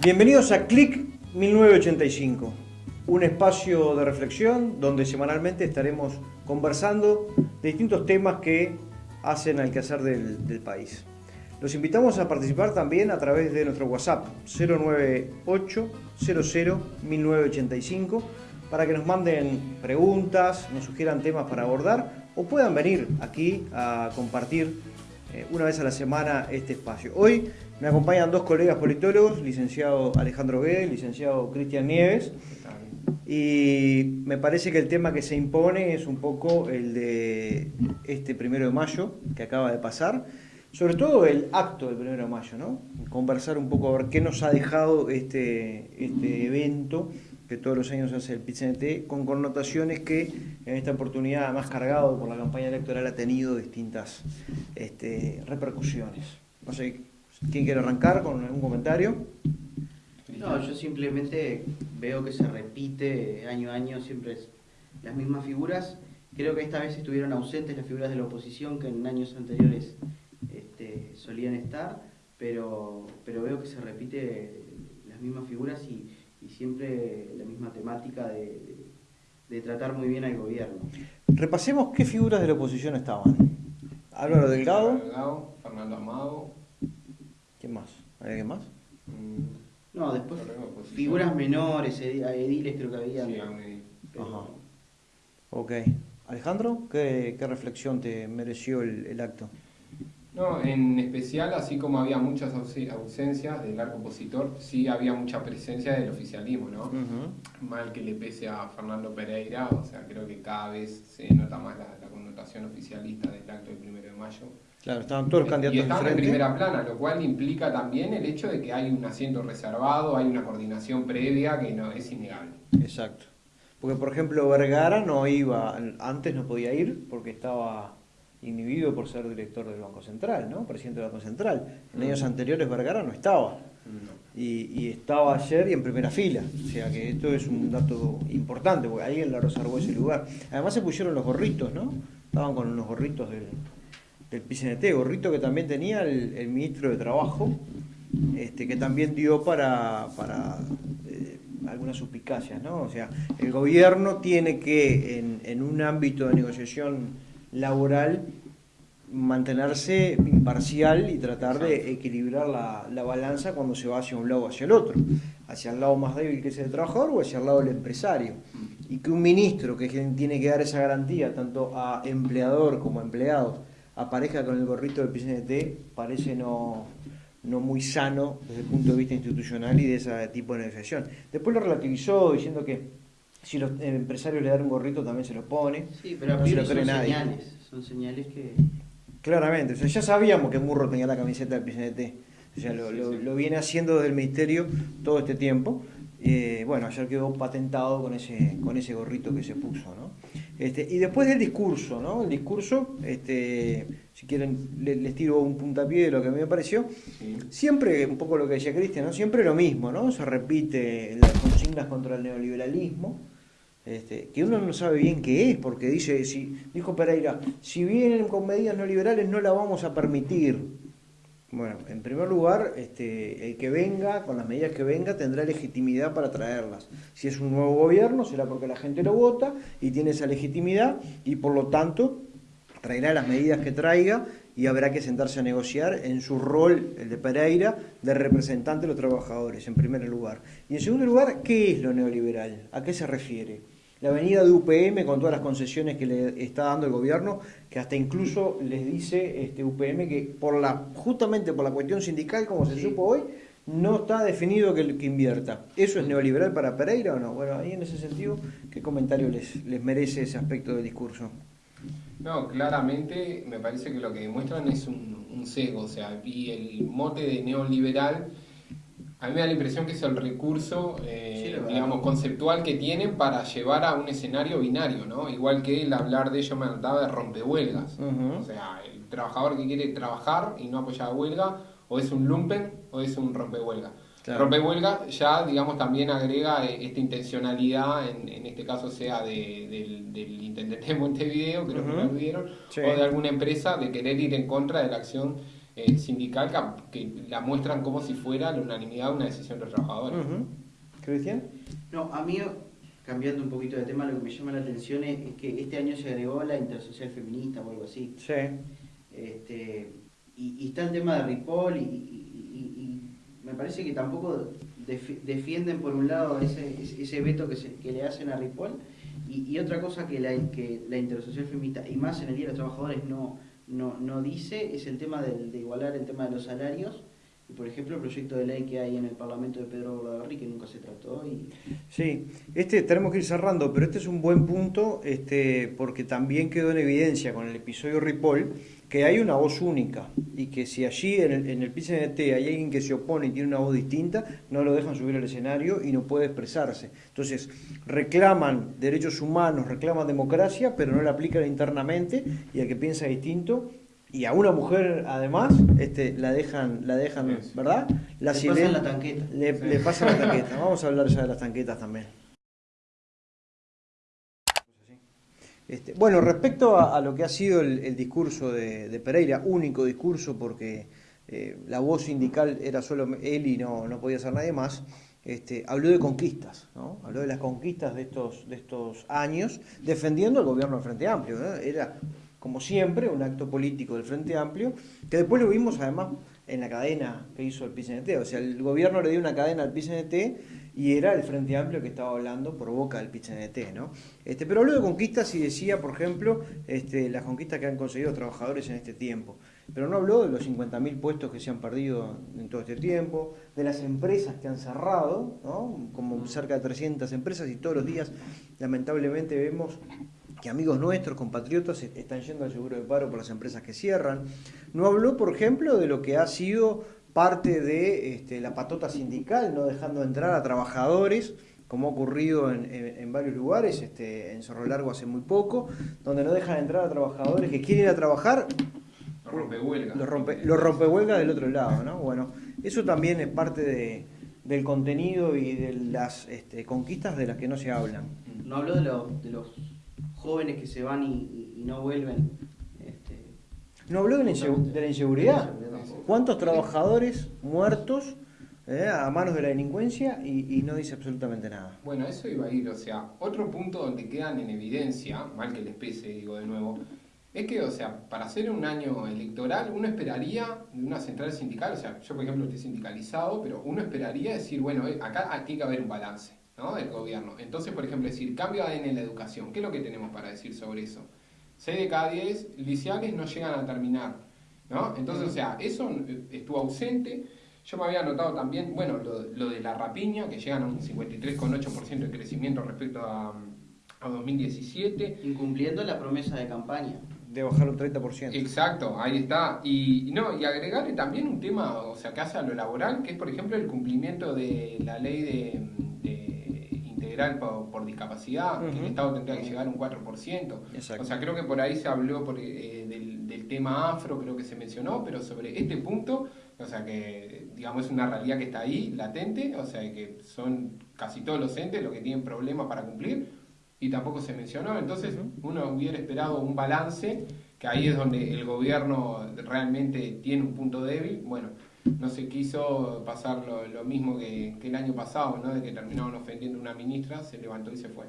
Bienvenidos a Click 1985, un espacio de reflexión donde semanalmente estaremos conversando de distintos temas que hacen al quehacer del, del país. Los invitamos a participar también a través de nuestro WhatsApp 098 00 1985 para que nos manden preguntas, nos sugieran temas para abordar o puedan venir aquí a compartir eh, una vez a la semana este espacio. Hoy me acompañan dos colegas politólogos, licenciado Alejandro Guedes, licenciado Cristian Nieves, y me parece que el tema que se impone es un poco el de este primero de mayo que acaba de pasar, sobre todo el acto del primero de mayo, ¿no? Conversar un poco a ver qué nos ha dejado este, este evento que todos los años hace el PCNT, con connotaciones que en esta oportunidad, más cargado por la campaña electoral, ha tenido distintas este, repercusiones. No sé, ¿quién quiere arrancar con algún comentario? No, yo simplemente veo que se repite año a año siempre las mismas figuras. Creo que esta vez estuvieron ausentes las figuras de la oposición que en años anteriores este, solían estar, pero, pero veo que se repite las mismas figuras y, y siempre la misma temática de, de, tratar muy bien al gobierno. Repasemos qué figuras de la oposición estaban. Álvaro Delgado. Delgado Fernando Amado. ¿Quién más? ¿Hay alguien más? Mm. No, después figuras menores, ediles creo que había. Sí, pero... Ajá. Ok. Alejandro, ¿qué, qué reflexión te mereció el, el acto? No, en especial, así como había muchas ausencias del arco opositor, sí había mucha presencia del oficialismo, ¿no? Mal que le pese a Fernando Pereira, o sea, creo que cada vez se nota más la, connotación oficialista del acto del primero de mayo. Claro, estaban todos los candidatos Y estaban en primera plana, lo cual implica también el hecho de que hay un asiento reservado, hay una coordinación previa que no es innegable. Exacto. Porque, por ejemplo, Vergara no iba, antes no podía ir porque estaba inhibido por ser director del Banco Central, ¿no? Presidente del Banco Central. En años anteriores Vergara no estaba. Y, y, estaba ayer y en primera fila. O sea que esto es un dato importante, porque alguien le reservó ese lugar. Además se pusieron los gorritos, ¿no? Estaban con unos gorritos del, del PCNT, gorrito que también tenía el, el ministro de Trabajo, este, que también dio para, para eh, algunas suspicacias, ¿no? O sea, el gobierno tiene que, en, en un ámbito de negociación laboral mantenerse imparcial y tratar de equilibrar la, la, balanza cuando se va hacia un lado o hacia el otro, hacia el lado más débil que es el trabajador o hacia el lado del empresario. Y que un ministro que tiene que dar esa garantía tanto a empleador como a empleado aparezca con el gorrito del PCNT parece no, no muy sano desde el punto de vista institucional y de ese tipo de negociación. Después lo relativizó diciendo que si los empresarios le dan un gorrito también se lo pone. Sí, pero no se lo cree son nadie. señales, son señales que... Claramente, o sea, ya sabíamos que Murro tenía la camiseta del PCNT, o sea, lo, lo, lo, viene haciendo desde el Ministerio todo este tiempo. Eh, bueno, ayer quedó patentado con ese, con ese gorrito que se puso, ¿no? Este, y después del discurso, ¿no? El discurso, este, si quieren, les, les tiro un puntapié de lo que a mí me pareció. Sí. Siempre, un poco lo que decía Cristian, ¿no? Siempre lo mismo, ¿no? Se repite las consignas contra el neoliberalismo, este, que uno no sabe bien qué es, porque dice, si, dijo Pereira, si vienen con medidas neoliberales no la vamos a permitir. Bueno, en primer lugar, este, el que venga, con las medidas que venga, tendrá legitimidad para traerlas. Si es un nuevo gobierno, será porque la gente lo vota y tiene esa legitimidad y por lo tanto traerá las medidas que traiga y habrá que sentarse a negociar en su rol, el de Pereira, de representante de los trabajadores, en primer lugar. Y en segundo lugar, ¿qué es lo neoliberal? ¿A qué se refiere? La venida de UPM con todas las concesiones que le está dando el gobierno, que hasta incluso les dice este UPM que por la justamente por la cuestión sindical, como se sí. supo hoy, no está definido que, que, invierta. ¿Eso es neoliberal para Pereira o no? Bueno, ahí en ese sentido, ¿qué comentario les, les merece ese aspecto del discurso? No, claramente me parece que lo que demuestran es un, un sesgo, o sea, y el mote de neoliberal a mí me da la impresión que es el recurso, eh, sí, digamos, conceptual que tienen para llevar a un escenario binario, ¿no? Igual que el hablar de ello me trataba de rompehuelgas. Uh -huh. O sea, el trabajador que quiere trabajar y no apoyar a huelga, o es un lumpen o es un rompehuelga. Claro. Rompehuelga ya, digamos, también agrega eh, esta intencionalidad, en, en este caso sea de, del, del, intendente de Montevideo, creo uh -huh. que lo vieron, sí. o de alguna empresa de querer ir en contra de la acción eh, sindical que, la muestran como si fuera la unanimidad de una decisión de los trabajadores. Cristian? No, a mí, cambiando un poquito de tema, lo que me llama la atención es, que este año se agregó la intersocial feminista o algo así. Sí. Este, y, está el tema de Ripoll y, me parece que tampoco defienden por un lado ese, ese veto que, se, que le hacen a Ripoll y, otra cosa que la, que la intersocial feminista y más en el Día de los Trabajadores no, no, no dice es el tema de, de igualar el tema de los salarios y por ejemplo el proyecto de ley que hay en el Parlamento de Pedro Bordaberry que nunca se trató y... Sí, este tenemos que ir cerrando, pero este es un buen punto este, porque también quedó en evidencia con el episodio Ripoll que hay una voz única y que si allí en el, en el hay alguien que se opone y tiene una voz distinta, no lo dejan subir al escenario y no puede expresarse. Entonces, reclaman derechos humanos, reclaman democracia, pero no la aplican internamente y al que piensa distinto y a una mujer además este, la dejan, la dejan ¿verdad? La le pasan la tanqueta. Le, le pasan la tanqueta. Vamos a hablar ya de las tanquetas también. Este, bueno, respecto a, lo que ha sido el, discurso de, Pereira, único discurso porque eh, la voz sindical era solo él y no, no podía ser nadie más, este, habló de conquistas, ¿no? habló de las conquistas de estos, de estos años, defendiendo al gobierno del Frente Amplio. Era, como siempre, un acto político del Frente Amplio, que después lo vimos además en la cadena que hizo el PCNT. O sea, el gobierno le dio una cadena al PCNT y era el Frente Amplio que estaba hablando por boca del PCNT, ¿no? Este, pero habló de conquistas y decía, por ejemplo, este, las conquistas que han conseguido trabajadores en este tiempo. Pero no habló de los 50.000 puestos que se han perdido en todo este tiempo, de las empresas que han cerrado, ¿no? como cerca de 300 empresas y todos los días lamentablemente vemos que amigos nuestros, compatriotas, están yendo al seguro de paro por las empresas que cierran. No habló, por ejemplo, de lo que ha sido parte de este, la patota sindical, no dejando entrar a trabajadores, como ha ocurrido en, varios lugares, este, en Cerro Largo hace muy poco, donde no dejan entrar a trabajadores que quieren ir a trabajar. Los rompehuelgas. Los rompe, rompehuelgas del otro lado, ¿no? Bueno, eso también es parte de, del contenido y de las este, conquistas de las que no se hablan. No hablo de, de los jóvenes que se van y, no vuelven. Este, no habló de la, inseguridad. ¿Cuántos trabajadores muertos eh, a manos de la delincuencia y, no dice absolutamente nada? Bueno, eso iba a ir. O sea, otro punto donde quedan en evidencia, mal que les pese, digo de nuevo, es que, o sea, para hacer un año electoral, uno esperaría de una central sindical, o sea, yo por ejemplo estoy sindicalizado, pero uno esperaría decir, bueno, eh, acá tiene que haber un balance. ¿No? del gobierno. Entonces, por ejemplo, decir, cambio de ADN en la educación. ¿Qué es lo que tenemos para decir sobre eso? 6 de cada 10 liceales no llegan a terminar. ¿no? Entonces, o sea, eso estuvo ausente. Yo me había notado también, bueno, lo, de la rapiña, que llegan a un 53,8% de crecimiento respecto a, a 2017. Incumpliendo la promesa de campaña de bajar un 30%. Exacto, ahí está. Y, no, y agregarle también un tema, o sea, que hace a lo laboral, que es por ejemplo el cumplimiento de la ley de, por, discapacidad, que el Estado tendría que llegar a un 4%. O sea, creo que por ahí se habló eh, del, tema afro, creo que se mencionó, pero sobre este punto, o sea, que digamos es una realidad que está ahí, latente, o sea, que son casi todos los entes los que tienen problemas para cumplir, y tampoco se mencionó. Entonces, uno hubiera esperado un balance, que ahí es donde el gobierno realmente tiene un punto débil. Bueno, no se quiso pasar lo, mismo que, el año pasado, ¿no? de que terminaron ofendiendo una ministra, se levantó y se fue.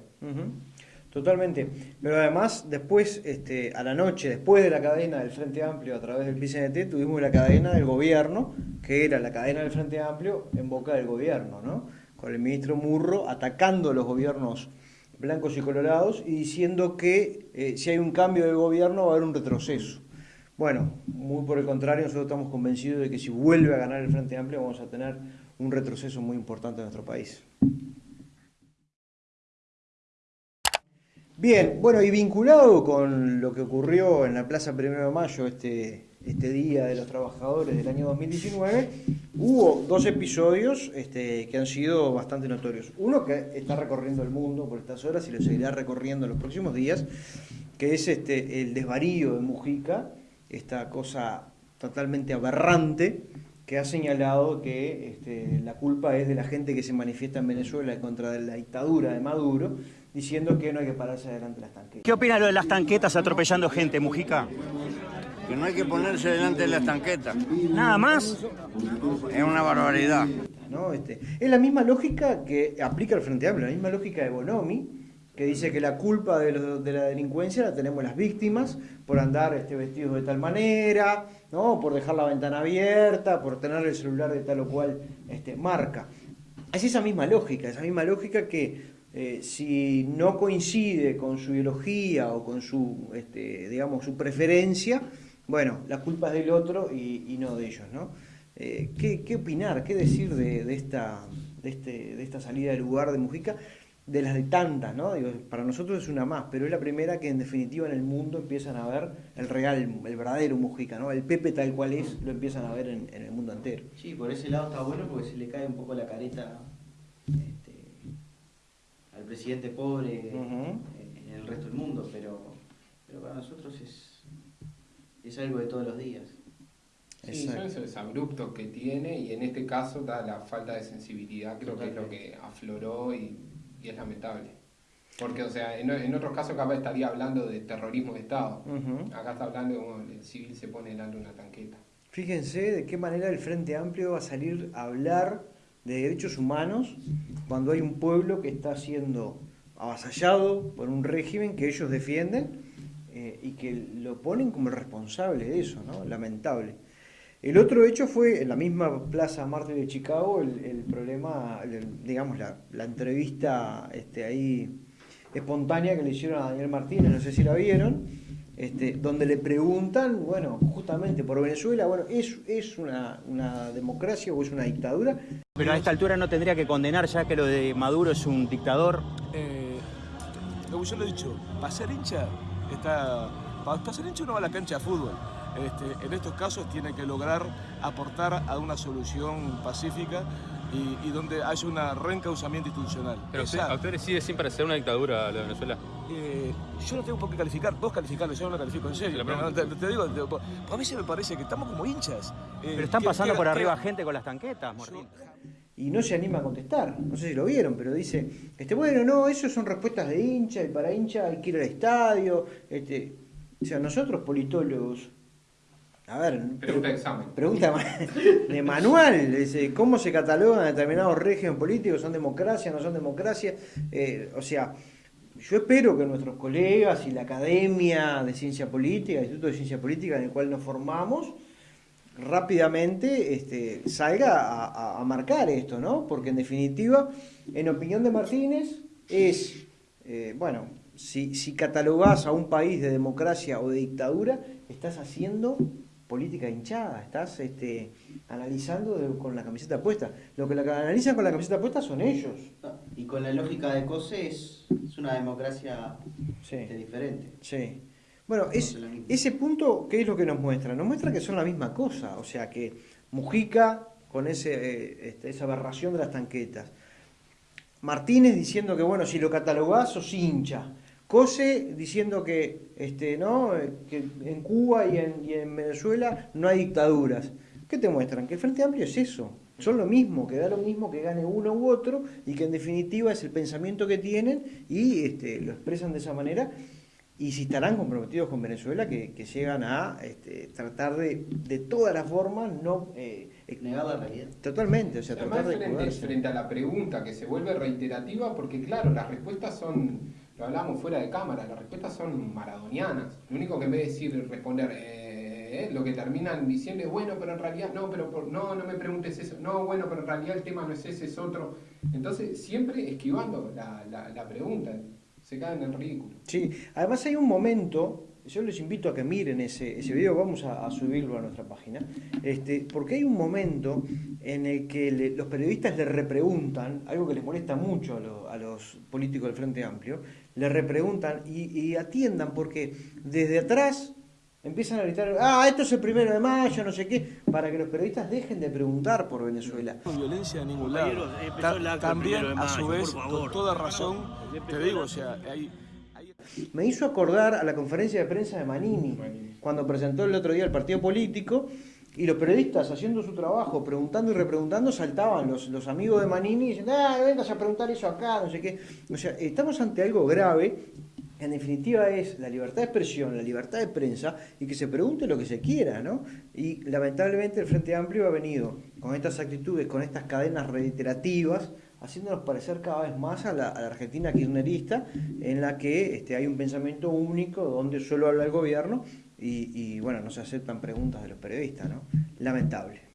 Totalmente. Pero además, después, este, a la noche, después de la cadena del Frente Amplio a través del PCNT, tuvimos la cadena del gobierno, que era la cadena del Frente Amplio en boca del gobierno, ¿no? Con el ministro Murro atacando a los gobiernos blancos y colorados y diciendo que eh, si hay un cambio de gobierno va a haber un retroceso. Bueno, muy por el contrario, nosotros estamos convencidos de que si vuelve a ganar el Frente Amplio vamos a tener un retroceso muy importante en nuestro país. Bien, bueno, y vinculado con lo que ocurrió en la Plaza Primero de Mayo, este, este Día de los Trabajadores del año 2019, hubo dos episodios este, que han sido bastante notorios. Uno que está recorriendo el mundo por estas horas y lo seguirá recorriendo en los próximos días, que es este, el desvarío de Mujica, esta cosa totalmente aberrante que ha señalado que este, la culpa es de la gente que se manifiesta en Venezuela contra la dictadura de Maduro, diciendo que no hay que pararse adelante las tanquetas. ¿Qué opina lo de las tanquetas atropellando gente, Mujica? que no hay que ponerse delante de las tanquetas. Nada más. Es una barbaridad. ¿no? Este, es la misma lógica que aplica el Frente Amplio, la misma lógica de Bonomi, que dice que la culpa de, la delincuencia la tenemos las víctimas por andar este, vestidos de tal manera, ¿no? por dejar la ventana abierta, por tener el celular de tal o cual este, marca. Es esa misma lógica, esa misma lógica que eh, si no coincide con su ideología o con su, este, digamos, su preferencia, bueno, la culpa es del otro y, no de ellos, ¿no? Eh, ¿qué, opinar, qué decir de, esta, de, este, de esta salida del lugar de Mujica? De las de tantas, ¿no? Digo, para nosotros es una más, pero es la primera que en definitiva en el mundo empiezan a ver el real, el verdadero Mujica, ¿no? El Pepe tal cual es, lo empiezan a ver en, el mundo entero. Sí, por ese lado está bueno porque se le cae un poco la careta presidente pobre en el resto del mundo, pero, pero para nosotros es, es algo de todos los días. Sí, son esos abruptos que tiene y en este caso da la falta de sensibilidad, creo que es lo que afloró y, es lamentable. Porque, o sea, en, en, otros casos capaz estaría hablando de terrorismo de Estado. Acá está hablando de cómo el civil se pone delante de una tanqueta. Fíjense de qué manera el Frente Amplio va a salir a hablar de derechos humanos cuando hay un pueblo que está siendo avasallado por un régimen que ellos defienden eh, y que lo ponen como responsable de eso, ¿no? Lamentable. El otro hecho fue en la misma Plaza Marte de Chicago el, problema, digamos, la, la entrevista este, ahí espontánea que le hicieron a Daniel Martínez, no sé si la vieron, este, donde le preguntan, bueno, justamente por Venezuela, bueno, ¿es, es una, una, democracia o es una dictadura? Pero a esta altura no tendría que condenar ya que lo de Maduro es un dictador. Eh, como yo lo he dicho, para ser hincha, está, para, ser hincha uno va a la cancha de fútbol. Este, en estos casos tiene que lograr aportar a una solución pacífica y, donde haya un reencauzamiento institucional. Pero ¿a usted le sigue sin parecer una dictadura la Venezuela? Eh, yo no tengo por qué calificar, vos calificarlo, yo no lo califico en serio. te, digo, a mí se me parece que estamos como hinchas. Eh, pero están pasando por arriba gente con las tanquetas, Martín. y no se anima a contestar. No sé si lo vieron, pero dice, este, bueno, no, eso son respuestas de hincha, y para hincha hay que ir al estadio. Este, o sea, nosotros politólogos a ver, pregunta de examen. Pregunta de manual. ¿Cómo se catalogan determinados regímenes políticos? ¿Son democracia? ¿No son democracia? Eh, o sea, yo espero que nuestros colegas y la Academia de Ciencia Política, el Instituto de Ciencia Política en el cual nos formamos, rápidamente este, salga a, marcar esto, ¿no? Porque en definitiva, en opinión de Martínez, es, eh, bueno, si, si catalogás a un país de democracia o de dictadura, estás haciendo política hinchada, estás este, analizando con la camiseta puesta. Lo que la analizan con la camiseta puesta son ellos. y con la lógica de COSE es, una democracia este, diferente. Sí. Bueno, es, ese punto, ¿qué es lo que nos muestra? Nos muestra que son la misma cosa, o sea que Mujica con ese, eh, este, esa aberración de las tanquetas. Martínez diciendo que, bueno, si lo catalogás, sos hincha. Cose diciendo que, este, ¿no? que en Cuba y en, Venezuela no hay dictaduras. ¿Qué te muestran? Que el Frente Amplio es eso. Son lo mismo, que da lo mismo que gane uno u otro y que en definitiva es el pensamiento que tienen y este, lo expresan de esa manera. Y si estarán comprometidos con Venezuela, que, llegan a este, tratar de, de todas las formas, no... Eh, Negar la realidad. Totalmente, o sea, tratar de frente, frente a la pregunta que se vuelve reiterativa, porque claro, las respuestas son lo hablamos fuera de cámara, las respuestas son maradonianas. Lo único que en vez de decir, responder, eh, eh, lo que terminan diciendo es, bueno, pero en realidad, no, pero por, no, no me preguntes eso, no, bueno, pero en realidad el tema no es ese, es otro. Entonces, siempre esquivando la, la, pregunta, se caen en el ridículo. Sí, además hay un momento yo les invito a que miren ese, ese video, vamos a, subirlo a nuestra página, este, porque hay un momento en el que los periodistas le repreguntan, algo que les molesta mucho a, a los políticos del Frente Amplio, le repreguntan y, atiendan porque desde atrás empiezan a gritar, ah, esto es el primero de mayo, no sé qué, para que los periodistas dejen de preguntar por Venezuela. No violencia de ningún lado. también, a su vez, con toda razón, te digo, o sea, hay... Me hizo acordar a la conferencia de prensa de Manini, cuando presentó el otro día el partido político, y los periodistas haciendo su trabajo, preguntando y repreguntando, saltaban los, los amigos de Manini diciendo, ah, vengas a preguntar eso acá, no sé qué. O sea, estamos ante algo grave en definitiva es la libertad de expresión, la libertad de prensa y que se pregunte lo que se quiera, ¿no? Y lamentablemente el Frente Amplio ha venido con estas actitudes, con estas cadenas reiterativas, haciéndonos parecer cada vez más a la, Argentina kirchnerista, en la que este, hay un pensamiento único donde solo habla el gobierno y, y bueno, no se aceptan preguntas de los periodistas, ¿no? Lamentable.